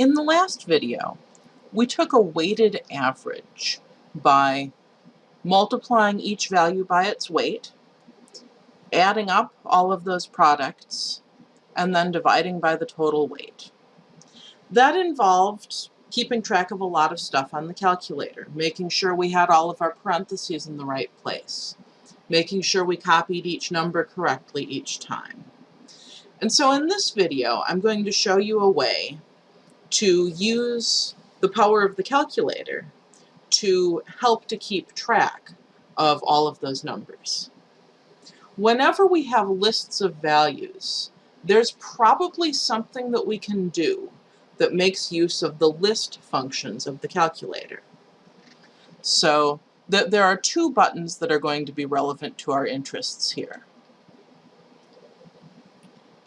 In the last video, we took a weighted average by multiplying each value by its weight, adding up all of those products, and then dividing by the total weight. That involved keeping track of a lot of stuff on the calculator, making sure we had all of our parentheses in the right place, making sure we copied each number correctly each time. And so in this video, I'm going to show you a way to use the power of the calculator to help to keep track of all of those numbers. Whenever we have lists of values, there's probably something that we can do that makes use of the list functions of the calculator. So th there are two buttons that are going to be relevant to our interests here.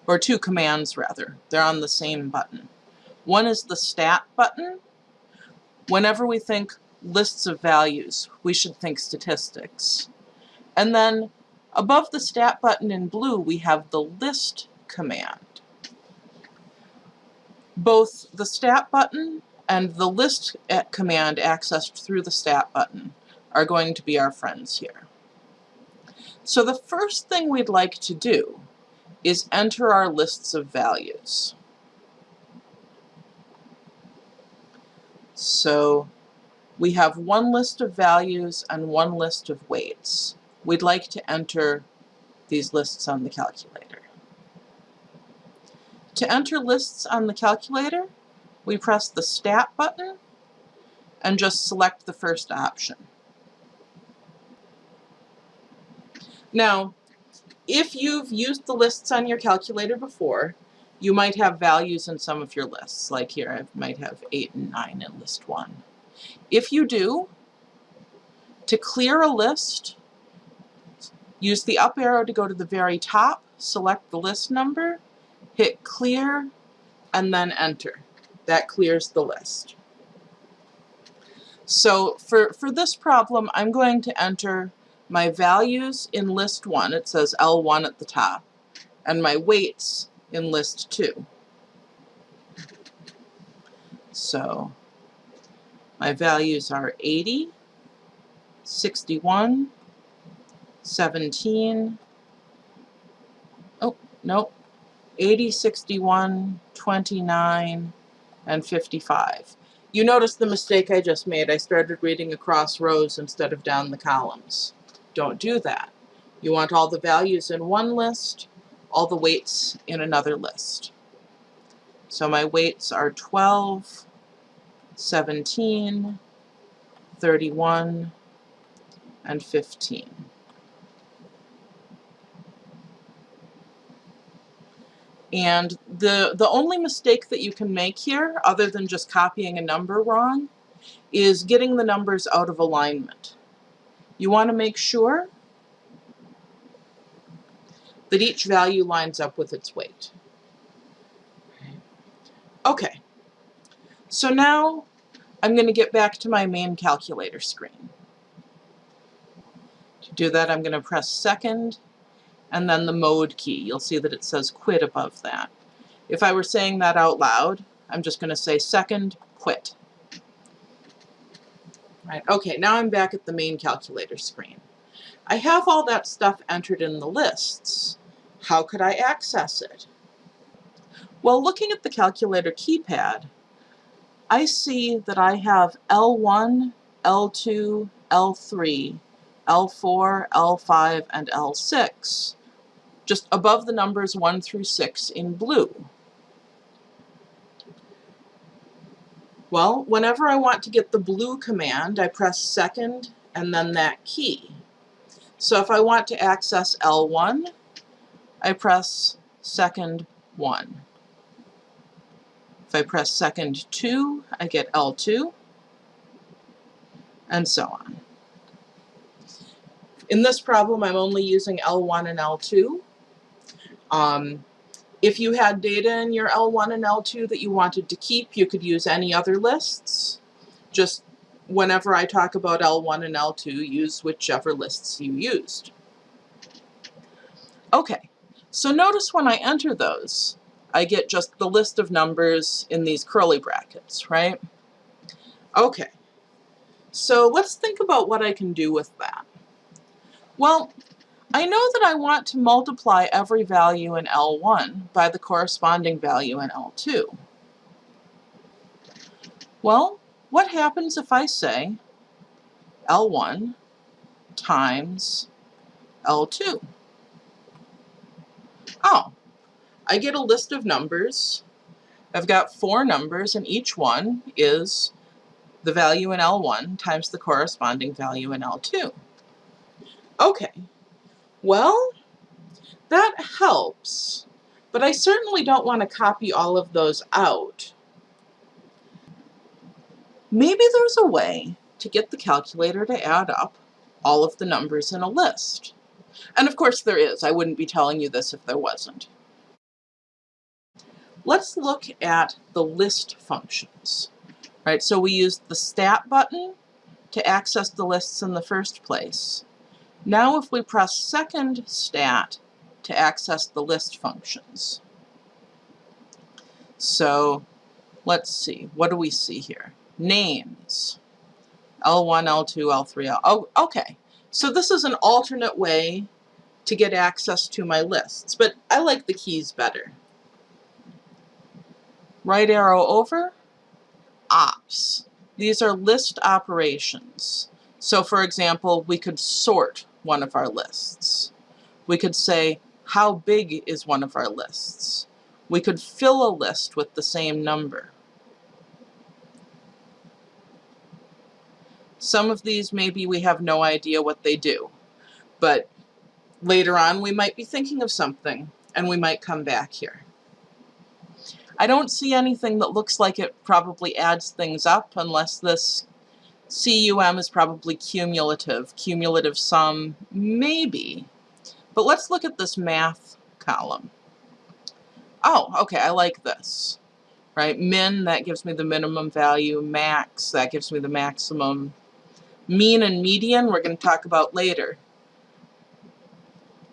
Or two commands, rather. They're on the same button. One is the stat button. Whenever we think lists of values, we should think statistics. And then above the stat button in blue, we have the list command. Both the stat button and the list eh, command accessed through the stat button are going to be our friends here. So the first thing we'd like to do is enter our lists of values. So we have one list of values and one list of weights. We'd like to enter these lists on the calculator. To enter lists on the calculator, we press the Stat button and just select the first option. Now, if you've used the lists on your calculator before, you might have values in some of your lists. Like here, I might have 8 and 9 in list 1. If you do, to clear a list, use the up arrow to go to the very top, select the list number, hit clear, and then enter. That clears the list. So for, for this problem, I'm going to enter my values in list 1, it says L1 at the top, and my weights in list 2. So my values are 80, 61, 17, oh, nope, 80, 61, 29, and 55. You notice the mistake I just made. I started reading across rows instead of down the columns. Don't do that. You want all the values in one list, all the weights in another list. So my weights are 12, 17, 31, and 15. And the, the only mistake that you can make here, other than just copying a number wrong, is getting the numbers out of alignment. You want to make sure that each value lines up with its weight. Okay, so now I'm going to get back to my main calculator screen. To do that, I'm going to press second and then the mode key. You'll see that it says quit above that. If I were saying that out loud, I'm just going to say second, quit. Right, okay, now I'm back at the main calculator screen. I have all that stuff entered in the lists. How could I access it? Well, looking at the calculator keypad, I see that I have L1, L2, L3, L4, L5, and L6, just above the numbers 1 through 6 in blue. Well, whenever I want to get the blue command, I press second and then that key. So if I want to access L1, I press second 1. If I press second 2, I get L2, and so on. In this problem, I'm only using L1 and L2. Um, if you had data in your L1 and L2 that you wanted to keep, you could use any other lists. Just whenever I talk about L1 and L2, use whichever lists you used. Okay, so notice when I enter those, I get just the list of numbers in these curly brackets, right? Okay, so let's think about what I can do with that. Well, I know that I want to multiply every value in L1 by the corresponding value in L2. Well, what happens if I say L1 times L2? Oh, I get a list of numbers. I've got four numbers and each one is the value in L1 times the corresponding value in L2. Okay, well, that helps, but I certainly don't want to copy all of those out. Maybe there's a way to get the calculator to add up all of the numbers in a list. And of course there is. I wouldn't be telling you this if there wasn't. Let's look at the list functions. Right, so we used the stat button to access the lists in the first place. Now if we press second stat to access the list functions. So let's see, what do we see here? names. L1, L2, L3, L... Oh, okay. So this is an alternate way to get access to my lists, but I like the keys better. Right arrow over, ops. These are list operations. So for example, we could sort one of our lists. We could say, how big is one of our lists? We could fill a list with the same number. Some of these maybe we have no idea what they do, but later on we might be thinking of something and we might come back here. I don't see anything that looks like it probably adds things up unless this CUM is probably cumulative. Cumulative sum, maybe. But let's look at this math column. Oh, okay, I like this. Right, min, that gives me the minimum value. Max, that gives me the maximum. Mean and median we're going to talk about later.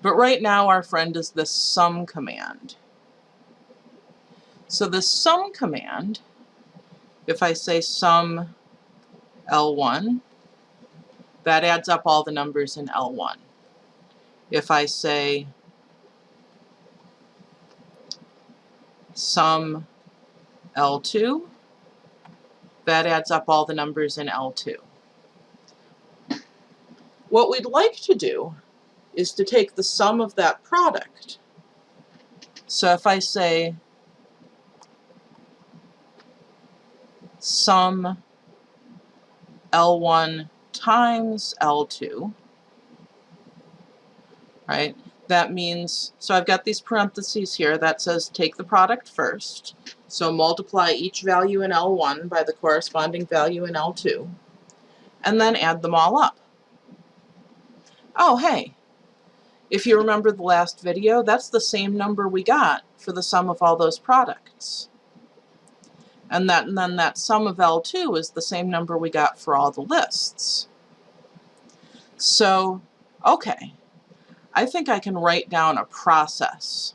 But right now our friend is the sum command. So the sum command, if I say sum L1, that adds up all the numbers in L1. If I say sum L2, that adds up all the numbers in L2. What we'd like to do is to take the sum of that product. So if I say sum L1 times L2, right? That means, so I've got these parentheses here that says take the product first. So multiply each value in L1 by the corresponding value in L2, and then add them all up. Oh, hey, if you remember the last video, that's the same number we got for the sum of all those products. And, that, and then that sum of L2 is the same number we got for all the lists. So, okay, I think I can write down a process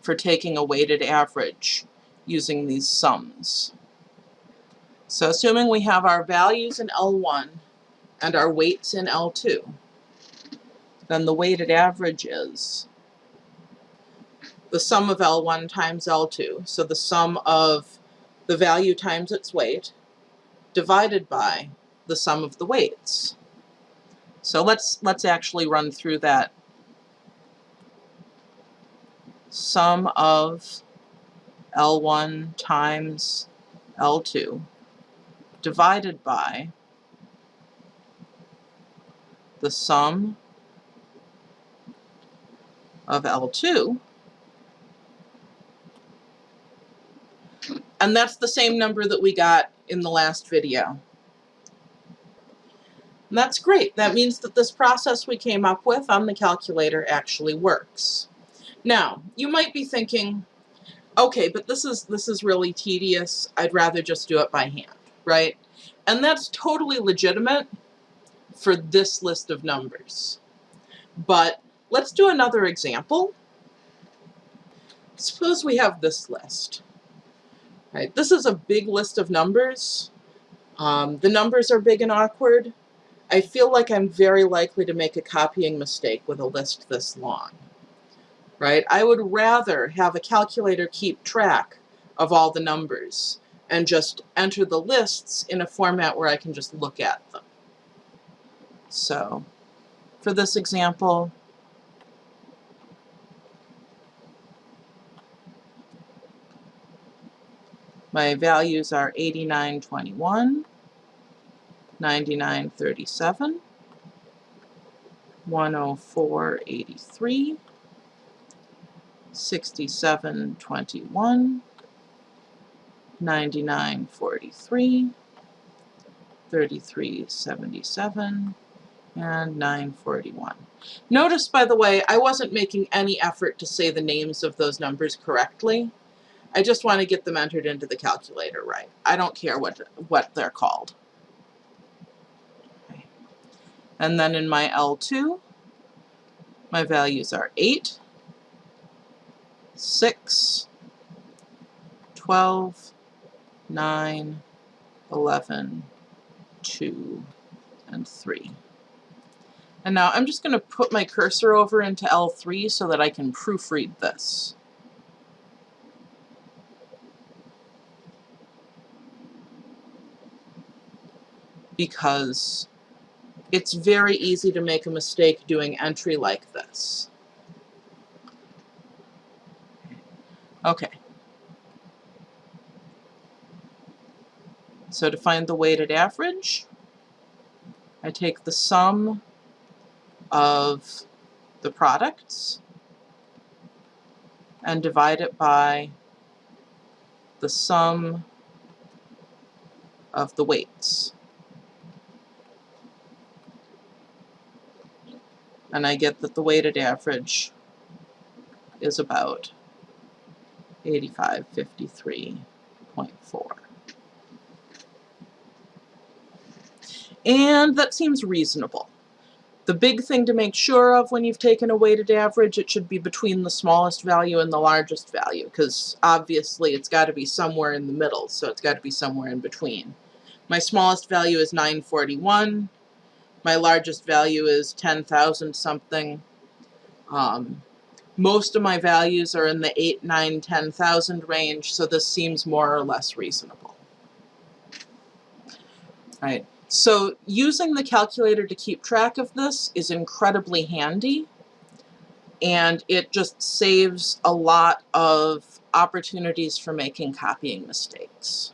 for taking a weighted average using these sums. So assuming we have our values in L1 and our weights in L2, then the weighted average is the sum of L1 times L2, so the sum of the value times its weight, divided by the sum of the weights. So let's, let's actually run through that. Sum of L1 times L2 divided by the sum of L2. And that's the same number that we got in the last video. And that's great. That means that this process we came up with on the calculator actually works. Now, you might be thinking, okay, but this is, this is really tedious. I'd rather just do it by hand, right? And that's totally legitimate for this list of numbers. But Let's do another example. suppose we have this list. Right, this is a big list of numbers. Um, the numbers are big and awkward. I feel like I'm very likely to make a copying mistake with a list this long. Right? I would rather have a calculator keep track of all the numbers and just enter the lists in a format where I can just look at them. So, for this example, My values are 8921, 9937, 10483, 6721, 9943, 3377, and 941. Notice, by the way, I wasn't making any effort to say the names of those numbers correctly. I just want to get them entered into the calculator right. I don't care what, what they're called. And then in my L2, my values are 8, 6, 12, 9, 11, 2, and 3. And now I'm just going to put my cursor over into L3 so that I can proofread this. Because it's very easy to make a mistake doing entry like this. Okay. So to find the weighted average, I take the sum of the products and divide it by the sum of the weights. And I get that the weighted average is about 8553.4. And that seems reasonable. The big thing to make sure of when you've taken a weighted average, it should be between the smallest value and the largest value, because obviously it's got to be somewhere in the middle, so it's got to be somewhere in between. My smallest value is 941, my largest value is 10,000 something. Um, most of my values are in the 8, 9, 10,000 range, so this seems more or less reasonable. Right. So using the calculator to keep track of this is incredibly handy and it just saves a lot of opportunities for making copying mistakes.